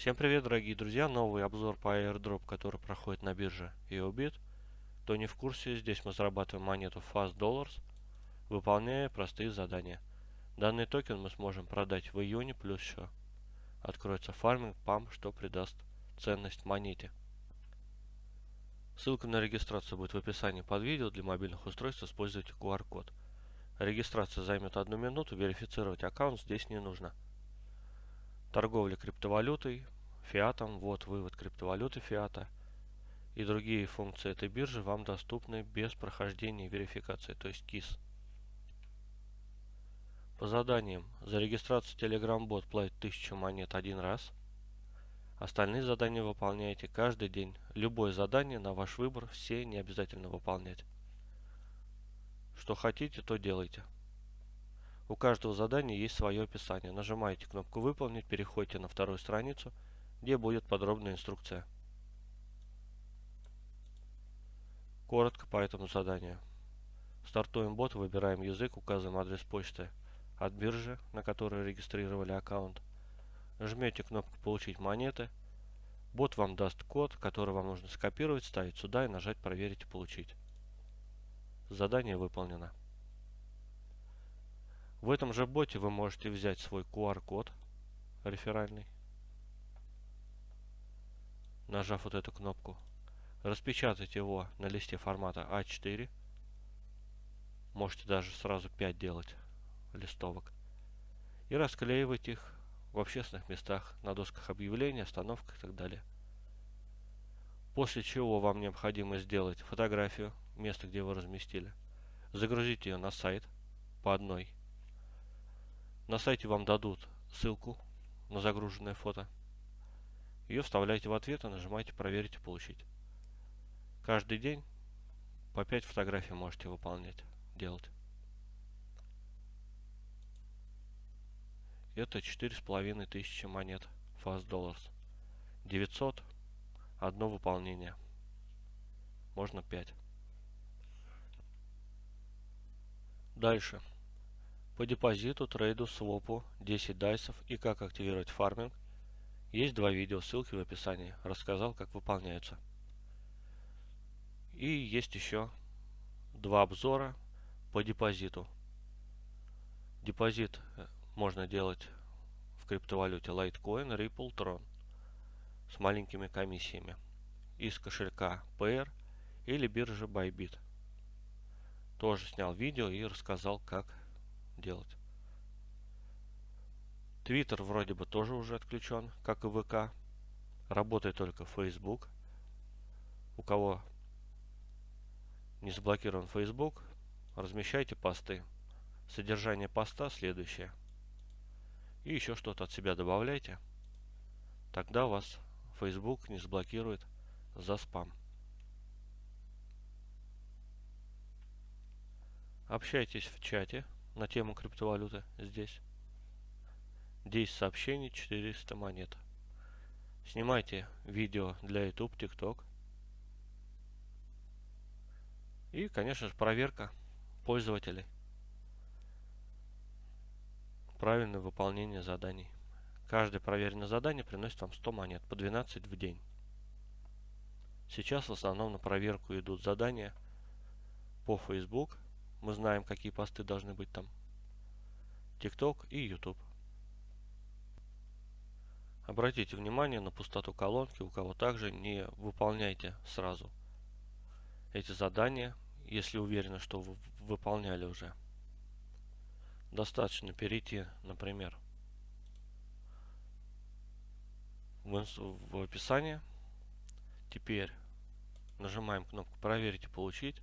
Всем привет, дорогие друзья! Новый обзор по airdrop, который проходит на бирже EOBIT. Кто не в курсе, здесь мы зарабатываем монету Fast Dollars, выполняя простые задания. Данный токен мы сможем продать в июне, плюс еще откроется фарминг PAM, что придаст ценность монете. Ссылка на регистрацию будет в описании под видео. Для мобильных устройств используйте QR-код. Регистрация займет одну минуту, верифицировать аккаунт здесь не нужно. Торговля криптовалютой, фиатом, вот вывод криптовалюты фиата и другие функции этой биржи вам доступны без прохождения верификации, то есть КИС. По заданиям. За регистрацию Telegram бот платит 1000 монет один раз. Остальные задания выполняете каждый день. Любое задание на ваш выбор, все не обязательно выполнять. Что хотите, то делайте. У каждого задания есть свое описание. Нажимаете кнопку «Выполнить», переходите на вторую страницу, где будет подробная инструкция. Коротко по этому заданию. Стартуем бот, выбираем язык, указываем адрес почты от биржи, на которой регистрировали аккаунт. Жмете кнопку «Получить монеты». Бот вам даст код, который вам нужно скопировать, ставить сюда и нажать «Проверить и получить». Задание выполнено. В этом же боте вы можете взять свой QR-код реферальный, нажав вот эту кнопку, распечатать его на листе формата А4, можете даже сразу 5 делать листовок, и расклеивать их в общественных местах, на досках объявлений, остановках и так далее. После чего вам необходимо сделать фотографию места, где вы разместили, загрузить ее на сайт по одной на сайте вам дадут ссылку на загруженное фото. Ее вставляете в ответ и нажимаете «Проверить и получить». Каждый день по 5 фотографий можете выполнять, делать. Это четыре с половиной тысячи монет Fast Dollars. 900 одно выполнение. Можно 5. Дальше. По депозиту, трейду, свопу, 10 дайсов и как активировать фарминг есть два видео, ссылки в описании. Рассказал, как выполняются. И есть еще два обзора по депозиту. Депозит э, можно делать в криптовалюте Litecoin, Ripple, Tron с маленькими комиссиями из кошелька PR или биржи Bybit. Тоже снял видео и рассказал, как делать. Твиттер вроде бы тоже уже отключен, как и ВК. Работает только Facebook. У кого не заблокирован Facebook, размещайте посты. Содержание поста следующее. И еще что-то от себя добавляйте. Тогда вас Facebook не заблокирует за спам. Общайтесь в чате на тему криптовалюты здесь. 10 сообщений, 400 монет. Снимайте видео для YouTube, TikTok. И, конечно же, проверка пользователей. Правильное выполнение заданий. Каждое проверенное задание приносит вам 100 монет, по 12 в день. Сейчас в основном на проверку идут задания по Facebook, мы знаем, какие посты должны быть там. TikTok и YouTube. Обратите внимание на пустоту колонки, у кого также не выполняйте сразу эти задания, если уверены, что вы выполняли уже. Достаточно перейти, например, в, в описание. Теперь нажимаем кнопку «Проверить и получить».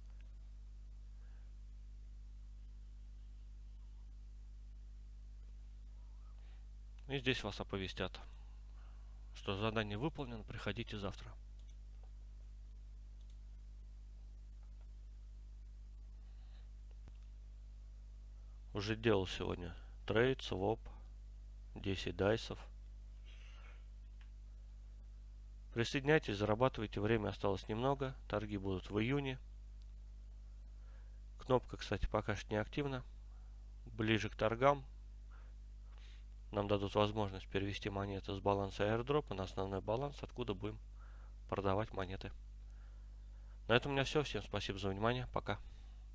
И здесь вас оповестят, что задание выполнено, приходите завтра. Уже делал сегодня трейд, своп, 10 дайсов. Присоединяйтесь, зарабатывайте, время осталось немного, торги будут в июне. Кнопка, кстати, пока что не активна. Ближе к торгам нам дадут возможность перевести монеты с баланса airdrop на основной баланс, откуда будем продавать монеты. На этом у меня все. Всем спасибо за внимание. Пока.